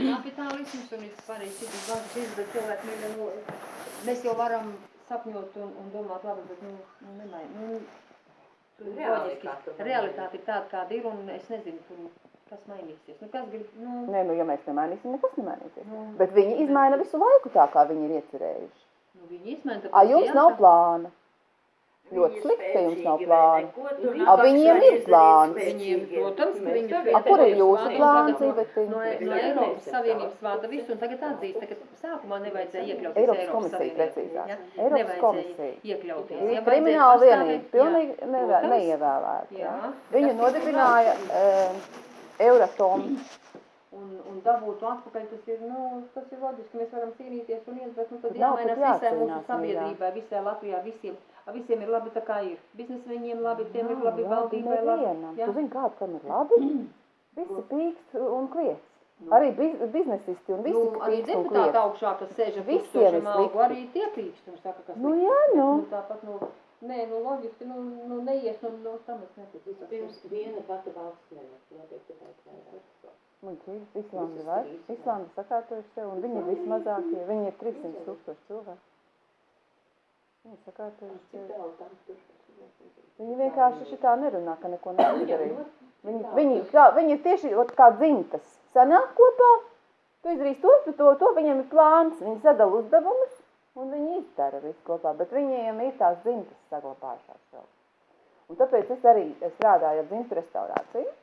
kapitālisms un ir svarīgi citas bankas izdarīt, bet cilvēki mīļa, nu, mēs jau varam sapņot un, un domāt labi, bet, nu, nu nemai, nu, tur Realitāte realitāte ir tāda, kāda ir, un es nezinu, tur, kas mainīsies. Nu, kas grib, nu, Nē, nu, ja mēs nemainīsim, nekas nemainīsies. nu, Bet viņi izmaina visu laiku tā, kā viņi ir iecerējuši. nu viņi izmaina. A, jums nav plāna. Ļoti slikti, ka jums nav plāna. A, viņiem ir plāns. Viņiem, protams, ka viņi A, kur ir jūsu plāns, no-? No, Eiropas Savienības vārda visu, un tagad atzīst, ka sākumā nevajadzēja iekļauties Eiropas Eiropas komisija precīzāk. Ja? Eiropas komisija. Iekļauties. Ir Ja krimināla vienība, pilnīgi Jā, nevē- neievēlēta. Jā. Viņu nodibināja uh, Euratom. Un, un dabūtu atpakaļ, tas ir, nu, tas ir loģiski, mēs varam cīnīties un iet, bet, nu, tad jāmainās visai mūsu sabiedrībai, visai Latvijā, visiem, a, visiem ir labi tā kā ir. Biznesa viņiem labi, tiem ir Nav labi, valdībai labi. Jā. Tu zini, kāds tam ir labi? Visi pīkst un kliedz. Arī biz, biznesisti un visi Nu, arī pīkst deputāti augšā, kas sēž ar Visiem ir algu, arī tie klīkst un saka, kas Nu, jā, Bet, nu. tāpat, nu, nē, nu, loģiski, nu, nu neies, nu, nu, tam es neticu. Pirms ir- viena pati valsts nevar, notiek tikai vairāk. Muļķīgi, Islanda ir vairs. Islanda sakārtojuši sev, un viņi ir vismazākie. Viņi ir 300 tūkstoši cilvēki. Sev. tālu tam tur? Viņi vienkārši šitā nerunā, ka neko nevar darīt. Viņi, viņi, kā, viņi ir tieši ot, kā dzimtas. Sanāk kopā, tu izdarīsi to, tu to, to, viņiem ir plāns. Viņi sadala uzdevumus, un viņi izdara visu kopā. Bet viņiem ir tās dzimtas saglabājušās vēl. Un tāpēc es arī strādāju ar dzimtu restaurāciju.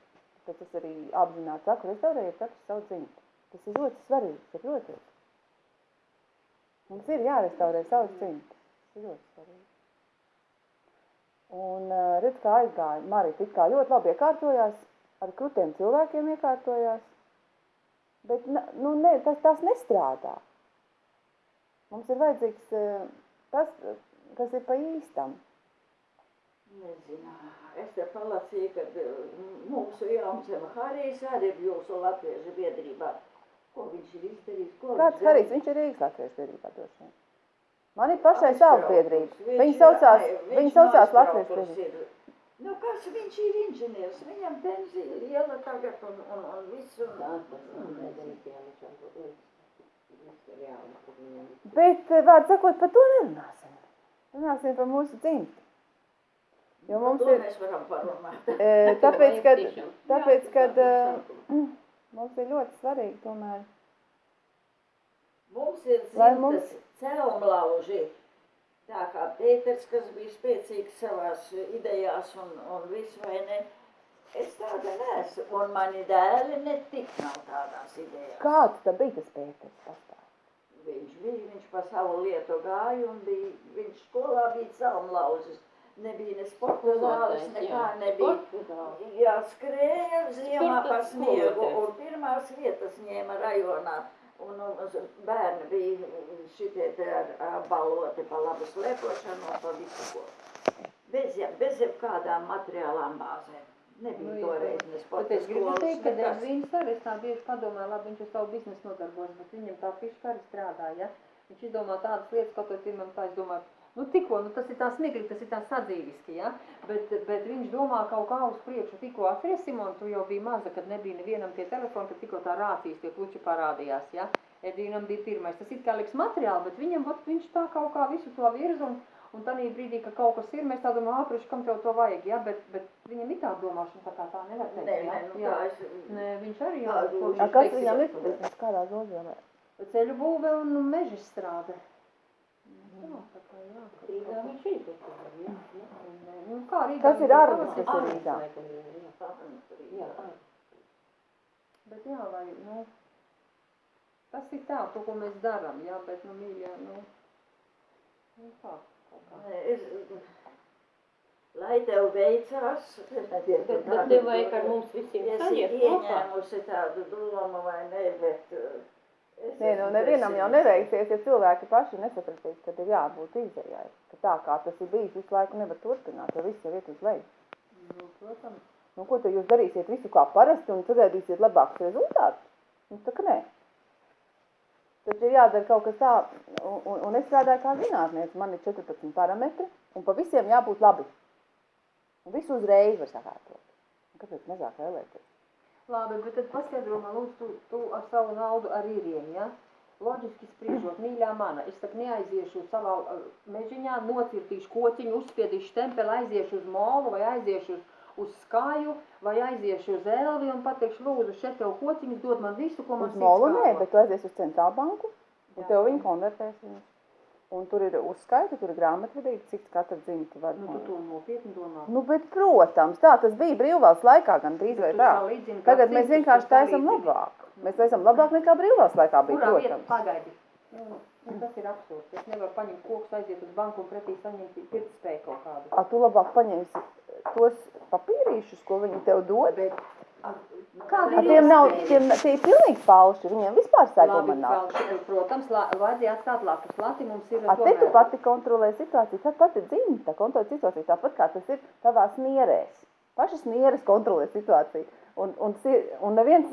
Tāpēc es arī apzināti saku, restaurējiet katru savu dzimtu. Tas ir ļoti svarīgi, saprotiet? Mums ir jārestaurē savas dzimtas. Ļoti svarīgi. Un uh, redz, kā aizgāja. Marita it kā ļoti labi iekārtojās, ar krutiem cilvēkiem iekārtojās, bet nu, ne, tas, tas nestrādā. Mums ir vajadzīgs uh, tas, kas ir pa īstam. Nezinu. Es te palasīju, ka eh, mūsu Jāmsem Harijs arī ir jūsu latviešu biedrībā. Ko viņš ir izdarījis? Ko Kāds viņš Harijs, viņš ir Rīgas Latvijas biedrībā vien. Man ir pašai savu biedrību. Viņi saucās, viņi saucās Latvijas biedrība. Nu, kas viņš ir inženieris? Viņam pensija liela tagad un, un, un viņam. Bet, eh, vārds sakot, par to nerunāsim. Runāsim par mūsu dzimtu. Jo mums ir, mēs varam parunāt. eh, tāpēc, kad, tāpēc, kad eh, mums ir ļoti svarīgi tomēr. Mums ir dzimtas celmlauži. Tā kā Pēters, kas bija spēcīgs savās idejās un, un viss, vai ne? Es tāda neesmu, un mani dēli netik nav tādās idejās. Kāds tad bija tas Pēters pastāv? Viņš bija, viņš pa savu lietu gāja un bija, viņš skolā bija celmlauzis. Nebija ne sporta zāles, nekā nebija. Jā, skrēja ziemā pa sniegu un pirmās vietas ņēma rajonā. Un, uz- bērni bija šitie te ar, ar baloti pa labu slēpošanu un pa visu ko. Bez, ja- bez jebkādām materiālām bāzēm. Nebija Nu, toreiz ne sporta es gribu skolas, teikt, ka nekas. Devīns arī es tā bieži padomāju, labi, viņš ar savu biznesu nodarbojas, bet viņam tā fiška arī strādā, ja? Viņš izdomā tādas lietas, kaut vai pirmam tā, es domāju, nu tikko, nu tas ir tā smigli, tas ir tā sadzīviski, ja? Bet, bet viņš domā kaut kā uz priekšu, tikko atceries, Simon, tu jau biji maza, kad nebija nevienam tie telefoni, kad tikko tā rācijas tie puči parādījās, ja? Edīnam bija pirmais, tas it kā liks materiāli, bet viņam, vat, viņš tā kaut kā visu to virza un, un tādā brīdī, ka kaut kas ir, mēs tā domājam, āpriši, kam tev to vajag, ja? Bet, bet viņam ir tā domāšana, tā kā tā nevar teikt, ja? nē, nu Jā. tā es... Nē, viņš arī jau Tā, ko nu, viņš A, kas teiks, viņam jā. ir biznes, kādā nozarē? Ceļu būve un meža strāde. Jā, tā kā jā. kaut Rīgā kā. viņš ir kaut kur, jā. Nē, Nu, kā Rīgā Kas viņš ir ir Arvis, pavasarī? kas ir Rīgā? Laikam, jā, jā. Jā, Bet jā, vai, nu, tas ir tā, to, ko mēs darām, jā, bet, nu, mīļā, nu, nu, tā, kā. Nē, Es, lai tev veicās, Bet, bet nevajag ar mums visiem es sajiet kopā. ieņēmusi tādu domu vai ne, bet uh, es Nē, nu nevienam jau neveiksies, ja cilvēki paši nesapratīs, ka ir jābūt izējai. Ka tā kā tas ir bijis visu laiku nevar turpināt, jo viss jau iet uz leju. Nu, protams. Nu, ko tad jūs darīsiet visu kā parasti un sagaidīsiet labākus rezultātus? Nu, tā kā nē. Taču ir jādara kaut kas tā, un, un, un es strādāju kā zinātniece, man ir 14 parametri, un pa visiem jābūt labi. Un visu uzreiz var sakārtot. Un Kāpēc mazāk vēlēties? Labi, bet tad paskaidro man, lūdzu, tu, tu ar savu naudu arī rieni, ja? Loģiski spriežot, mīļā mana, es tak neaiziešu savā uh, mežiņā, nocirtīšu koķiņu, uzspiedīšu štempeli, aiziešu uz molu vai aiziešu uz, uz skāju vai aiziešu uz elvi un pateikšu, lūdzu, šeit tev koķiņas dod man visu, ko man Uz sirds molu nē, kāpo." bet tu aizies uz centrālbanku, un Jā. tev viņi konvertēs viņus. Un tur ir uzskaita, tur ir grāmatvedīgi, cik katra dzimta var. Nu, tu to nopietni domā. Nu, bet, protams, tā tas bija brīvvalsts laikā gan drīz vai Tu tā. salīdzini, kā Tagad mēs vienkārši taisam salīdzini. labāk. Mēs taisam labāk nekā brīvvalsts laikā bija, Kurā protams. pagaidi? Nu, nu, tas ir absurds. Es nevaru paņemt kokus, aiziet uz banku un pretī saņemt pirktspēju kaut kādu. A, tu labāk paņemsi tos papīrīšus, ko viņi tev dod. Bet, kāda ir tiem nav, tiem, tie ir pilnīgi falši, viņiem vispār seguma nav. vēl, protams, la, vajadzēja atstāt lapus. Lati mums ir A, te tu pati kontrolē situāciju, tā pati dzimta kontrolē situāciju, tāpat kā tas ir tavās nierēs. Pašas nieres kontrolē situāciju. Un, un, un neviens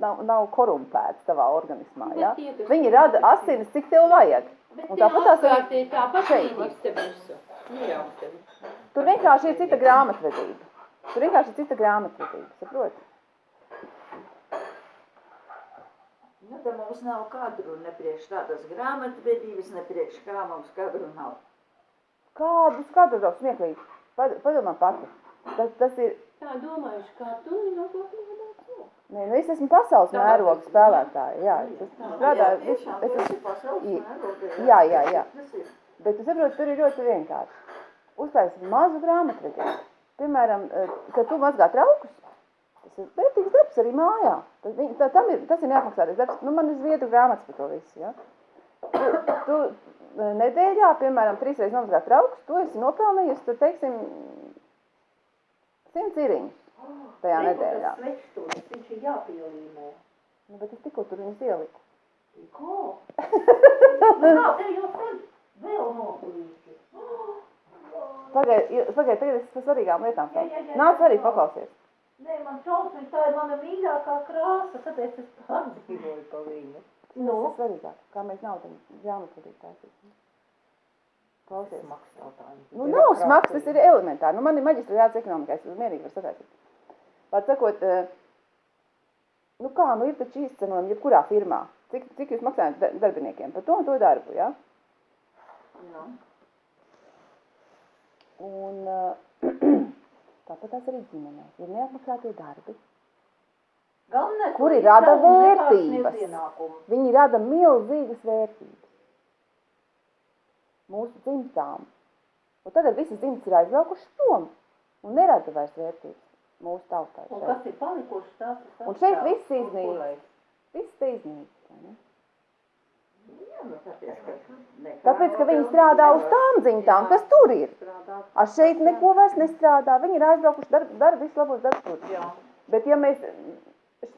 nav, nav korumpēts tavā organismā. Ja? Viņi rada asinis, cik tev vajag. Bet Un tāpat tās arī tāpat šeit. Nu. Tur vienkārši ir cita grāmatvedība. Tur vienkārši ir cita grāmatvedība, saproti? Nu, tad mums nav kadru ne priekš tādas grāmatvedības, ne priekš kā mums kadru nav. Kādu skatu tev smieklīgi? Pad- Padomā pati. Tas, tas ir, Tā domājuši, kā tu ilgāk nevadāt. nē, nu es esmu pasaules mēroga spēlētāja, jā. Es strādāju, Jā, tiešām, es esmu pasaules Jā, mērogā, jā, jā, jā. Ir. Bet tu saproti, tur ir ļoti vienkārši. Uztaisīt mazu grāmatvedību. Piemēram, eh, kad tu mazgā traukus, tas ir vērtīgs darbs arī mājā. Tas, tā, tam ir, tas ir neapmaksātais darbs. Nu, man ir zviedru grāmatas par to visu, ja? Tu, tu eh, nedēļā, piemēram, trīsreiz nomazgā traukus, tu esi nopelnījusi, tur, teiksim, simts iriņus tajā nedēļā. Svečstūris, viņš ir jāpielīmē. Nu, bet es tikko tur viņus ieliku. Ko? Kā tev jau tad vēl noplīši? Pagaid, pagaid, tagad es par svarīgām lietām Jā, jā, jā, sāku. Nāc jā, arī jā. paklausies. Nē, man šausmīgi, tā ir mana mīļākā krāsa, tāpēc es pārdzīvoju pa viņu. Nu? Tas ir svarīgāk, kā mēs naudu grāmatvedīt taisīsim. Klausies. Smags jautājums. Nu, nav smags, tas ir elementāri. Nu, man ir maģistra jāats ekonomikā, es mierīgi varu sataisīt. Var sakot, eh, nu kā, nu ir taču izcenojumi jebkurā firmā. Cik, cik jūs maksājat da- darbiniekiem par to un to darbu, ja? Nu, Un tāpat tās arī ģimenēs. Ir neapmaksātie darbi. Galvenais, Kuri rada vērtības. Viņi rada milzīgas vērtības mūsu dzimtām. Un tagad visas dzimtas ir aizbraukušas prom un nerada vairs vērtības mūsu tautai. Un kas ir palikuši, tas ir Un šeit viss kurai? Viss te iznīks. vai ne? jā, nu, tāpēc, ka, viņi strādā uz tām dzimtām, kas tur ir. Ar šeit neko vairs nestrādā. Viņi ir aizbraukuši, dara dar visu labos darbus. Bet ja mēs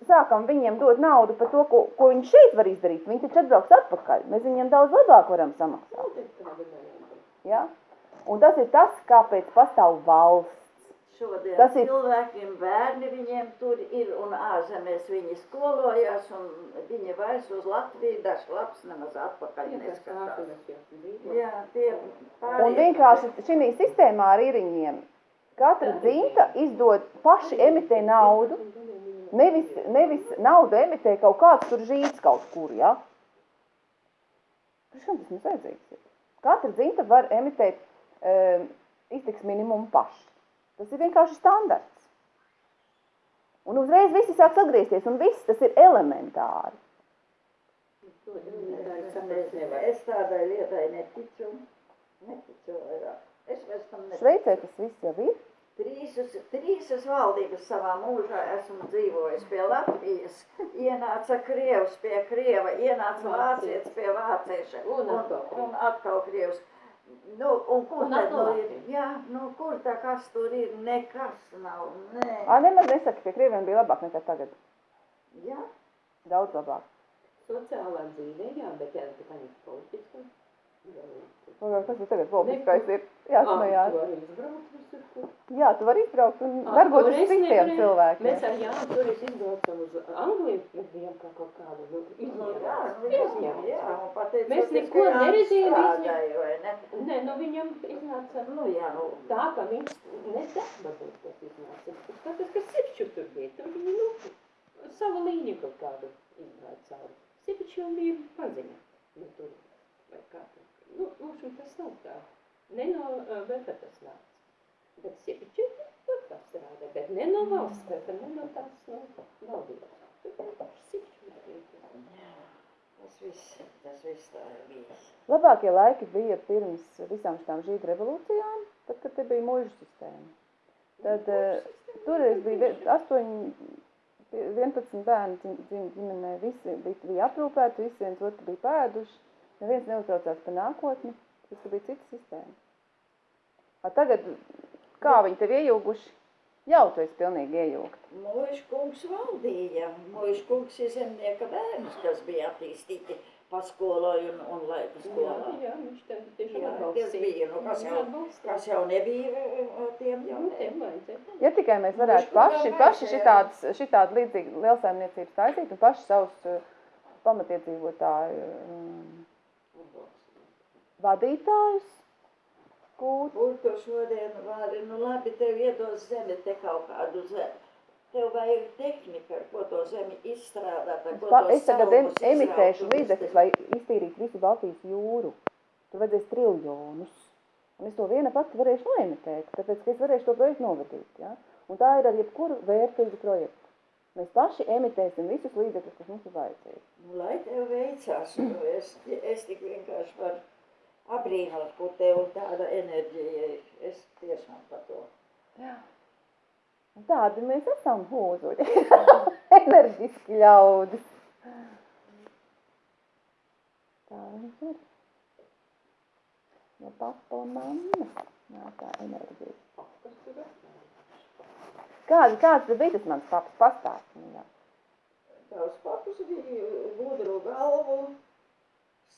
sākam viņiem dot naudu par to, ko, ko viņi šeit var izdarīt, viņi taču atbrauks atpakaļ. Mēs viņiem daudz labāk varam samaksāt. Ja? Un tas ir tas, kāpēc pastāv valsts. Šodien Tas ir- cilvēkiem bērni viņiem tur ir un ārzemēs viņi skolojās un viņi vairs uz Latviju dažs labs nemaz atpakaļ neskatās. Jā, tie pārējie. Un vienkārši šī sistēmā ar īriņiem katra dzimta izdod paši emitē naudu, nevis, nevis naudu emitē kaut kāds tur žīts kaut kur, ja? Priekš kam tas mums vajadzīgs ir? Katra dzimta var emitēt um, iztiks minimumu paši. Tas ir vienkārši standarts. Un uzreiz visi sāks atgriezties, un viss tas ir elementāri. Es, es tādai lietai neticu. Neticu vairāk. Es vairs tam neticu. Šveicē tas viss jau ir. Trīsas, trīsas valdības savā mūžā esmu dzīvojis pie Latvijas. Ienāca Krievs pie Krieva, ienāca Vācietis pie Vācieša. Un Un, atkal Krievs. Nu, un kur Un tad nu ir? Jā, nu kur tā kas tur ir? Nekas nav. Nē. Ā, nemaz nesaka, pie krieviem bija labāk nekā tagad. Jā. Daudz labāk. Sociālā dzīvē, jā, bet jā, ir politiska. Pagaid, Kas ir tagad politiskais ir? Izbrauc visur, kur. Jā, tu vari izbraukt un Ā, varbūt tur uz es citiem cilvēkiem. Mēs ar Jānu toreiz izbraucam uz Angliju, mēs bijām kā kaut kādu, nu, Nu, jā, izņēmums. nu, jā, jā, Mēs neko vai ne? Nē, nu viņam iznāca, Nu, jā, nu, tā, ka viņš ne darba būt tas iznāca. Tāpēc, ka sirču tur bija, tur viņi, nu, savu līniju kaut kādu cauri. Sievišķi jau bija paziņa. Nu, tur, vai kā tur. Nu, lūkšana tas nav tā. Ne no uh, VP tas nāca. Bet sievišķi tur tā strādā. Bet ne no valsts VP, ne no tās no valdības. Tur bija paši sievišķi. Tas viss, tas viss tā ir bijis. Labākie laiki bija pirms visām šīm žīdu revolūcijām, tad, kad te bija mūža sistēma. Tad toreiz bija vie- astoņi, 11 bērni ģimenē, visi bija, bija aprūpēti, visi viens otru bija pēduši, neviens neuztraucās par nākotni, tas bija cita sistēma. A tagad, kā viņi tev iejūguši? Jau tu esi pilnīgi iejūgta. Mūža kungs valdīja, mūža kungs ir zemnieka bērns, kas bija attīstīti paskoloju un, un laika Jā, skolā. jā, viņš tā tiešām Jā, atbalstīja. tas bija, nu, kas jau-. Kas jau nebija eh, tiem jau Nu, ne. tiem vajadzēja. Ja tikai mēs varētu paši, paši šitādas, šitādu līdzīgu lielsaimniecības taisīt un paši savus uh, pamatiedzīvotāju vadītājus gūt. Kur tu šodien vari, nu labi, tev iedos zemi te kaut kādu zemi. Tev vajag tehnika, ar ko to zemi izstrādāt, ar ko to es tagad em, emitēšu un līdzekļus, lai iztīrītu visu Baltijas jūru. Tur vajadzēs triljonus. Un es to viena pati varēšu noemitēt, tāpēc, ka es varēšu to projektu novadīt. Ja? Un tā ir ar jebkuru vērtīgu projektu. Mēs paši emitēsim visus līdzekļus, kas mums ir vajadzīgi. Nu, lai tev veicās, nu, es, es tik vienkārši varu ko tev tāda enerģija ir. Es tiešām par to. Un Tādi mēs esam hūzuļi. Enerģiski ļaudis. Tā viņš ir. No papa un mamma nāk tā enerģija. Kāds, kāds bija tas mans? Nu, jā. Tavs papas bija gudru galvu,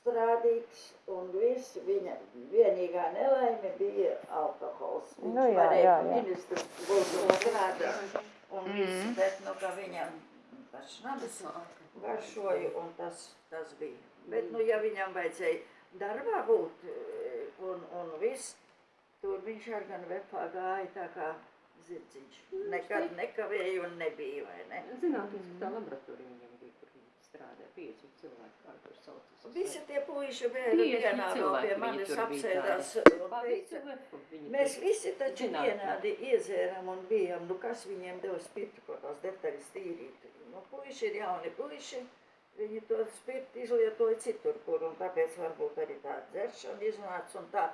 strādīgs, un viss viņa vienīgā nelaime bija alkohols. Viņš Nu jā, varēja jā, jā. ministrs būt strādāt, un viss, bet, nu, ka viņam tas šnabis garšoja, un tas, tas bija. Bet, nu, ja viņam vajadzēja darbā būt, eh, un, un viss, tur viņš ar gan vepā gāja tā kā zirdziņš. Nekad nekavēja un nebija, vai ne? Zinātniskā laboratorija viņam strādāja, pieci cilvēki, kā tur saucas. Visi tie puiši Pieci vienā no cilvēki pie manis apsēdās mēs visi taču vienādi iezēram un bijām, nu kas viņiem deva spirtu, ko tās detaļas tīrīt. Nu, puiši ir jauni puiši, viņi to spirtu izlietoja citur, kur, un tāpēc varbūt arī tā dzeršana iznāca un tā.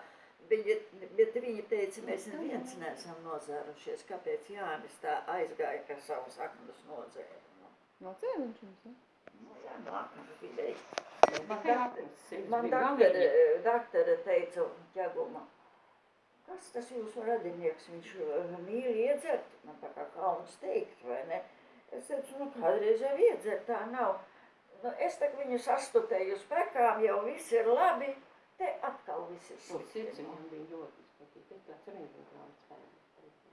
Viņi, bet viņi teica, mēs neviens neesam nozērušies, kāpēc Jānis tā aizgāja, ka savus aknus nozēra. Nu, No cēliņš jums, ja? Nu, nu. Man tā- Man bija daktare, galīgi. daktare teica ķeguma, kas tas jūsu radinieks, viņš uh, mīl iedzert, man tā kā kauns teikt, vai ne? Es teicu, nu kādreiz jau iedzert, tā nav. Nu, es tak viņu sastutēju uz prekām, jau viss ir labi, te atkal viss ir slikti. sirds viņam bija ļoti izpatīk. Tas tāds reizēkrāns fēns.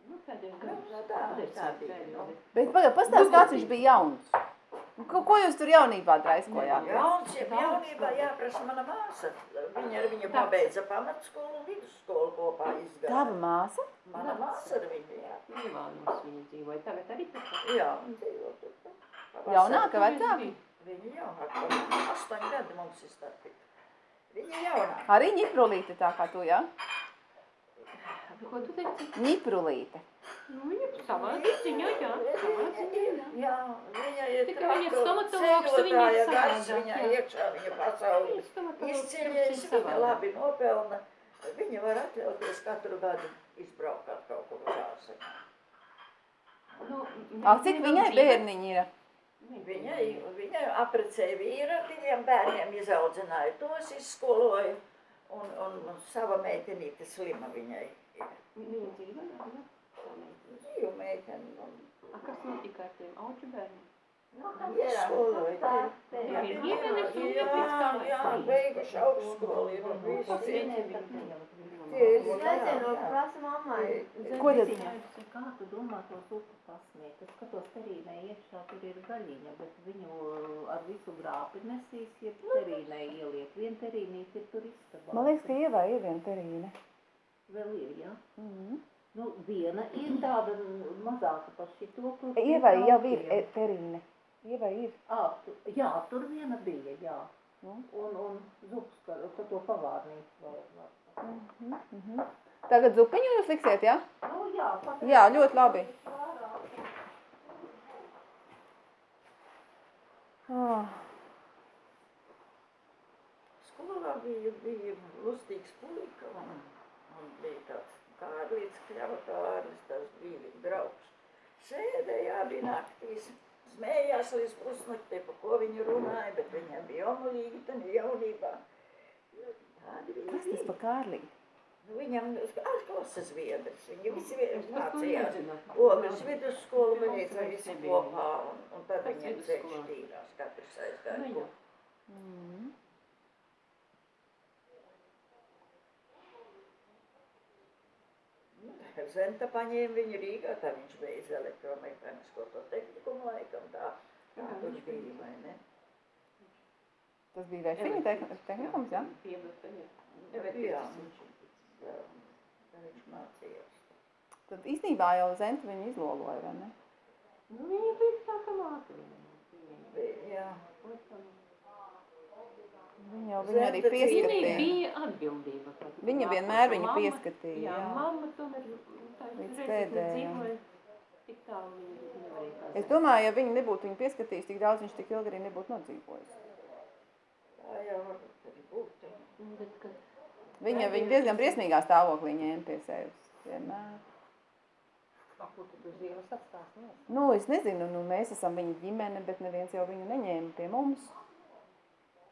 Nu, pēdējos Nu, gados. tā- tā desmit bija, nu. Bet pagaid, pastāst, kāds viņš bija jauns. Ko, ko jūs tur jaunībā draiskojāt? Jauns, ja jaunībā jāprasa mana māsa. Viņa ar viņu pabeidza pamatskolu un vidusskolu kopā izgāja. Tava māsa? Mana māsa ar viņu, jā. Ivānos viņi dzīvoja. Tagad arī tur. Jā, un dzīvo tur. Jaunāka, vecāka? Viņa jaunāka, astoņi gadi mums ir starpība. Viņa jaunāka. Arī ņiprulīte tā kā tu, jā? Ko tu teici? Ņiprulīte. Nu, viņa savā ziņā, jā. Savā ziņā, jā. Jā, viņa ir Tikai viņa stomatologs, viņa ir savādāk, viņa iekšā, viņa pasauli izceļējusi, viņa labi nopelna. Viņa var atļauties katru gadu izbraukt kaut kur uz ārzemēm. Nu, Ak, cik viņai bērniņi ir? Viņai, viņai aprecēja vīru ar diviem bērniem, izaudzināja tos, izskoloja, un, un, un sava meitenīte slima viņai ir. Viņa dzīvoja, jā. Tā meitene. Dzīvu meiteni, un A, kas notika ar tiem auču bērniem? Jā, ģimenes un Jā, jā, beiguši augstskolu ir un Es nezinu, prasu mammai. Ko tad? Kā tu domā tos upu pasniegt? Es skatos terīnē iekšā, tur ir gaļiņa, bet viņu ar visu grāpi nesīs, ja terīnē ieliek. Vien terīnīt ir tur istabā. Man liekas, ka ievā ir viena terīne. Vēl ir, jā. Mhm. Nu, viena ir tāda mazāka par šito. kur Ievai jau ir e- terīne. Ievai ir. Ā, tu- jā, tur viena bija, jā. Nu. Un, un zupas, ka ka to pavārnīcu vēl var. Mhm, mhm. Tagad zupiņu jūs liksiet, jā? Nu, jā, pat. Jā, ļoti labi. Ah, Skolā bija, bija lustīgs puika un, un bija tāds Kārlis, tas bija viņa draugs. Sēdēja abi naktīs, smējās līdz pusnaktī, pa ko viņi runāja, bet viņam bija omulīgi tad jaunībā. Nu, Tādi viņi kas tas bija. pa kārlīgi? Nu, Viņam atklases viedrs, viņi visi vie- mācījās. Ogles vidusskolu beidza visi kopā, un, un tad viņiem ceļš šķīrās, katrs aizgāja. Nu. Mm. Zenta paņēma viņu Rīgā, tā viņš beidza elektromehānisko to tehnikumu laikam tā. Tā tur bija, vai ne? Tas bija tehn- tehnikums, jā? Jā. Viņš mācījās. Tad īstenībā jau Zenta viņu izloloja, vai ne? Nu, viņa bija tā kā viņam. Bija, Jā, Viņa jau viņu arī pieskatīja. bija atbildība. kad Viņa vienmēr viņu pieskatīja, Jā, jā. mamma tomēr tā Līdz nedzīvoja, Tik tālu viņa nevarēja Es domāju, ja viņa nebūtu viņu pieskatījis, tik daudz viņš tik ilgi arī nebūtu nodzīvojis. tā jau varbūt arī būtu. Nu, bet, kad Viņa viņu diezgan briesmīgā stāvoklī ņēma pie sevis. Vienmēr. Nu, Nu, es nezinu, nu, mēs esam viņa ģimene, bet neviens jau viņu neņēma pie mums.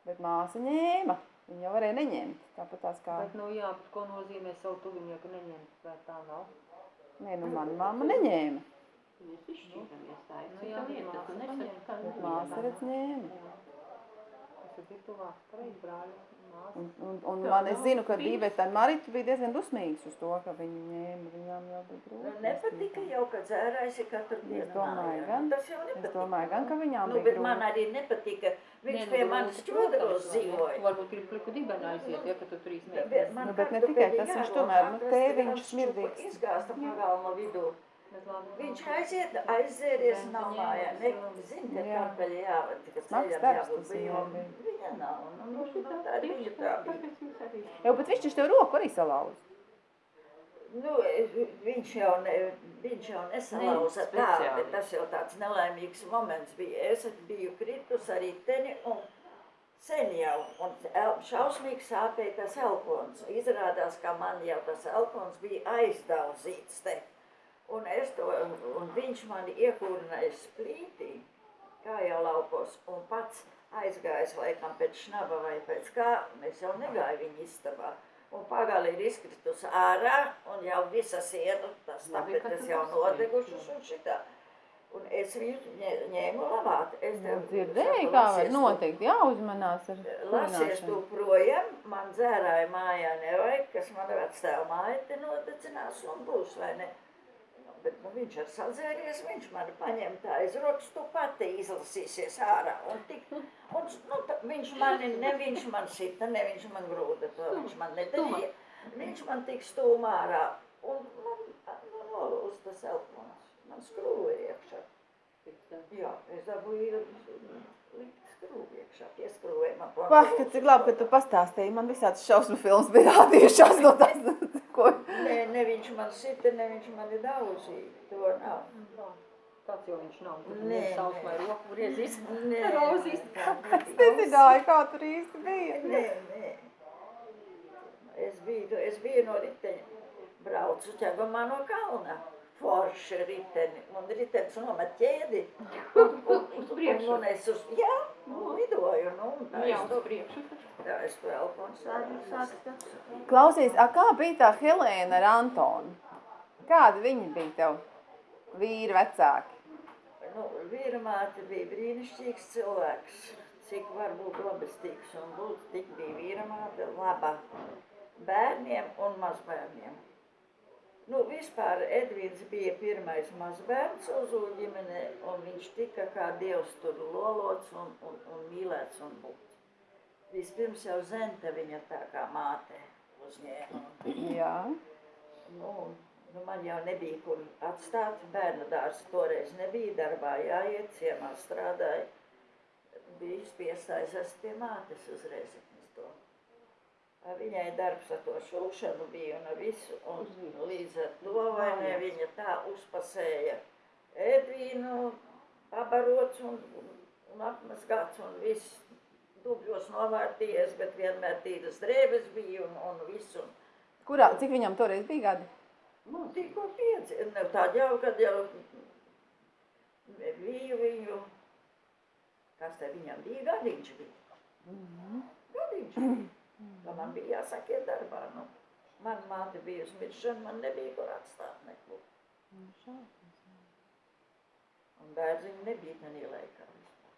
Bet māsa ņēma. Viņa jau varēja neņemt. Tāpat tās kā, Bet, nu jā, bet ko nozīmē savu tuvinieku neņemt, vai tā nav? nē, nu, mana mamma neņēma. mēs izšķīramies, tā ir Nu cita lieta. Tu nesaki, ka Bet māsa redz ņēma. Tas ir tuvāk, pareizi brāļi. Un, un, un man, es zinu, ka. Dībeta un Marita bija diezgan dusmīgas uz to, ka viņi ņēma. Viņām jau bija Nu, grūti. nepatika jau, ka dzērājs ir katru dienu domāju, mājā. gan. Tas jau Es domāju, gan, ka viņām Nu, bija bet man grūti. arī nepatika. Viņš nu, pie manis vai ne? dzīvoja. Varbūt grib pliku dibenu aiziet, ja, ka tu tur Bet izmēģini. man Nu, bet ne kartu tikai tas, viņš tomēr, nu, tēviņš smirdīgs. Izgāsta pagalma vidū. Viņš aiziet, nav ņēma mājā. Ne, zini, ka kāpēc jāved, ka ceļam jābūt bija. Viņa nav. Nu, nu, Nu, nu, tā arī viņa tā bija. Jā, bet viņš taču tev roku arī salauza. Nu, viņš jau, ne, viņš jau nesalauza Ne, tā, bet tas jau tāds nelaimīgs moments bija. Es biju kritus ar riteni un sen jau, un šausmīgi sāpēja tas elkons. Izrādās, ka man jau tas elkons bija aizdauzīts te. Un, es to, un viņš mani iekūrināja splītī, kā jau laukos, un pats aizgājis laikam pēc šnaba vai pēc kā, es jau negāju viņa istabā. Un pagali ir izkritus ārā, un jau visa siena, tas tapetes jau nodegušas un šitā. Un es viņu ņē- ņēmu lavāt. Es Nu, tev dzirdēji, saku, kā var notikt, jāuzmanās ar Lasies tu projām, man dzērāja mājā nevajag, kas man vectēva māja te nodecinās un būs, vai ne? Bet nu, viņš ar sadzēries, viņš man paņem tā aiz rokas, tu pati izlasīsies ārā. Un, tik, un nu, tā, viņš mani, ne viņš man sita, ne viņš man grūda, to viņš man nedarīja. Viņš man tik stūmā ārā. Un man nu, nolūst tas elpons. Man skrūja iekšā. Jā, es dabūju Pah, ka cik labi, ka tu pastāstīji, man visāds šausmu filmas bija rādījušās no tās, ko. Nē, ne viņš man sita, ne viņš mani daudzīja. To nav. Tāds jau viņš nav. Tad Nē, viņš sausmai nē. roku griezīs. Nē, Rozīs. Es nezināju, kā tur īsti bija. Nē, nē. Es biju, es biju no riteņa. Braucu ķegumā no kalna. Forši riteni. Un ritenis nomet ķēdi. Un, un, un, un, un es uz, jā, nu, lidoju. Nu, Jā, es uz to, priekšu. tā es sāku, sāku. Klausies, a kā bija tā Helēna ar Antonu? Kādi viņi bija tev? Vīri vecāki. Nu, vīra māte bija brīnišķīgs cilvēks. Cik var būt labestīgs un būt, tik bija vīra māte laba bērniem un mazbērniem. Nu, vispār Edvīns bija pirmais mazbērns Ozu ģimenē, un viņš tika kā dievs tur lolots un, un, un mīlēts un būt. Vispirms jau Zenta viņa tā kā māte uzņēma. Jā. Nu, Nu, man jau nebija, kur atstāt. Bērnu dārsts toreiz nebija darbā jāiet, ciemā strādāja. Bija spiestais es pie mātes uzreiz Viņai darbs ar to šūšanu bija un visu, un līdz ar to vai ne viņa tā uzpasēja ēdvīnu, pabarots un, un apmazgāts un viss dubļos novārtījies, bet vienmēr tīras drēbes bija un, un viss. Un, Kurā, cik viņam toreiz bija gadi? Nu, tikko pieci, ne tā jau, kad jau biju viņu, kas te viņam bija, gadiņš bija. Gadiņš bija. Tā man bija jāsaka iet darbā, nu. Man māte bija uz miršanu, man nebija kur atstāt neko. Un bērziņu nebija tenī laikā vispār.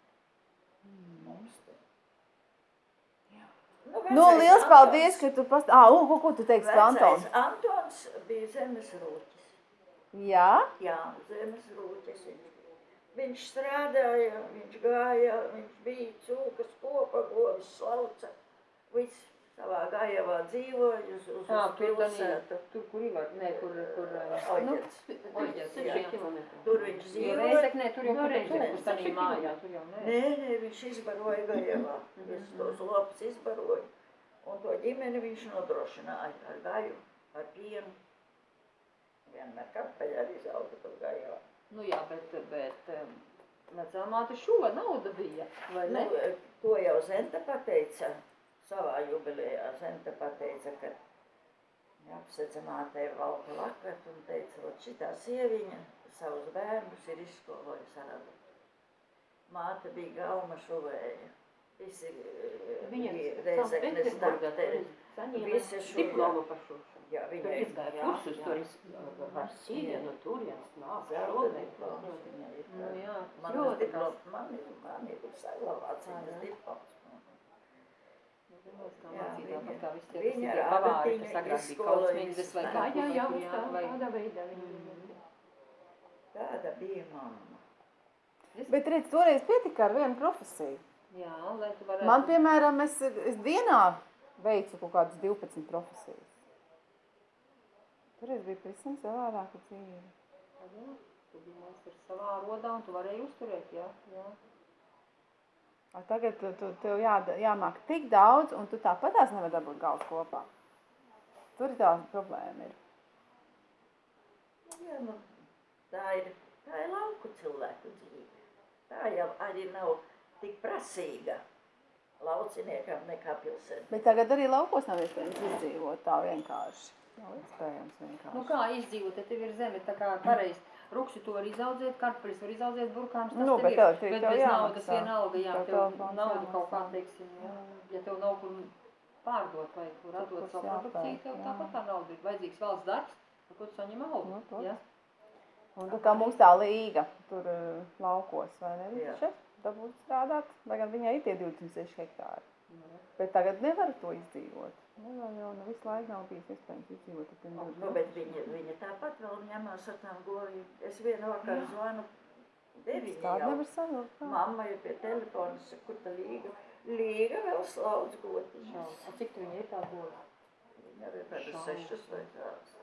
Mums te. Nu, Nu, vecais liels Antons- paldies, ka tu past... Ā, un, ko, ko tu teiksi par Antonu? Antons bija zemes rūķis. Jā? Jā, zemes rūķis viņš bija. Viņš strādāja, viņš gāja, viņš bija cūkas, kopa, govis, slauca. Viss savā gājavā dzīvoja uz, uz, uz tur tanī, pilsētu. tur, kur Ivar, ne, kur, kur, uh, Oģets. Oļģets, jā. jā. kilometri. Tur viņš Jo dzīvoja. Reizeknē, tur jau Nu, kur tanī seši mājā, tur jau nē. Nē, nē, viņš izbaroja gājavā. Visus tos lopus izbaroja. Un to ģimeni viņš nodrošināja ar gaju, ar pienu. Vienmēr karpeļi arī zauga tur gājavā. Nu jā, bet, bet vecā māte šo nauda bija, vai ne? Nu, to jau Zenta pateica savā jubilejā. Zenta pateica, ka apsveca mātei valka lakat un teica, ka šitā sieviņa savus bērnus ir izskolojusi aradu. Māte bija galma šuvēja. Visi Viņa reizeknes dakteri. Visi šo- diplomu par šo. Jā, izgāja jā, kursus, jā. tur iz- ar sienu, turienes nāk, šodien. diploms viņai ir. Nu jā, Man tas diploms, man ir, ir saglabāts viņas jā. diploms. Kā Jā, mācīja viņa- tāpat kā visi tie, viņa visi tie ar pavāri, adatiņu kas agrāk bija izskoloja kautsmīgas vai visus Jā, kaut jā, jā, tādā veidā viņa. Tāda bija mamma. Bet, redz, toreiz pietika ar vienu profesiju. Jā, lai tu varētu... Man, piemēram, es, es dienā veicu kaut kādas 12 profesijas. Toreiz bija pavisam savādāka dzīve. Jā, tu biji meistars savā rodā un tu varēji uzturēt, jā, jā. A tagad tu, tu, tev jā, jāmāk tik daudz, un tu tāpat tās nevar dabūt galvas kopā. Tur tā problēma ir. Jā, nu, tā ir, tā ir lauku cilvēku dzīve. Tā jau arī nav tik prasīga lauciniekam nekā pilsētā. Bet tagad arī laukos nav iespējams izdzīvot tā vienkārši. Nav iespējams vienkārši. Nu kā izdzīvot, ja tev ir zeme tā kā pareizi. Ruksi tu var izaudzēt, kartupeļus var izaudzēt, burkāns tas Nu, tev bet ir. elektrība Bet tev bez naudas vienalga, jā, Tev tev nauda kaut kā, teiksim, jā. Ja tev nav kur pārdot vai kur atdot savu produkciju, tev tāpat tā nauda ir vajadzīgs valsts darbs, par ko tu saņem Nu, algu, protams. jā. Un tā kā mums tā līga tur uh, laukos, vai ne? Viņš dabūt strādāt, lai gan viņai ir tie 26 hektāri. Nu, Bet tagad nevar to izdzīvot. Nevar jau nu, visu laiku nav bijis iespējams izdzīvot. ar tiem Nu, diviem bet viņa, viņa tāpat vēl ņemās ar tām govīm. Es vienu vakaru zvanu deviņi Tāda jau. nevar savilkt. Mamma ir pie telefona, saka, kur tā līga. Līga vēl slaudz gotiņas. A cik tu viņai ir tā gola? Viņa arī tādas Šausmas. sešas vai kādas.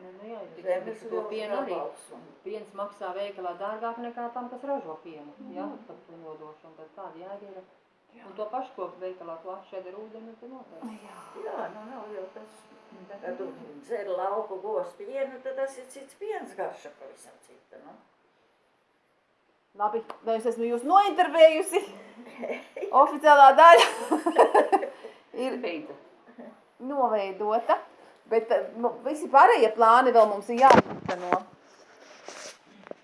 Nu, nu jā, Zemes to pienu arī. un- Piens maksā veikalā dārgāk nekā tam, kas ražo pienu, jā, par to nodošanu, bet tāda jēga ir. Un to pašu, ko veikalā tu atšķēdi ar ūdeni, tad noteikti. Jā, nu nav jau tas. Kad tu dzer lauku gos pienu, tad tas ir cits piens garša pavisam cita, nu. Labi, lai es esmu jūs nointervējusi. Oficiālā daļa ir noveidota. Bet eh, nu, visi pārējie plāni vēl mums ir jāizteno.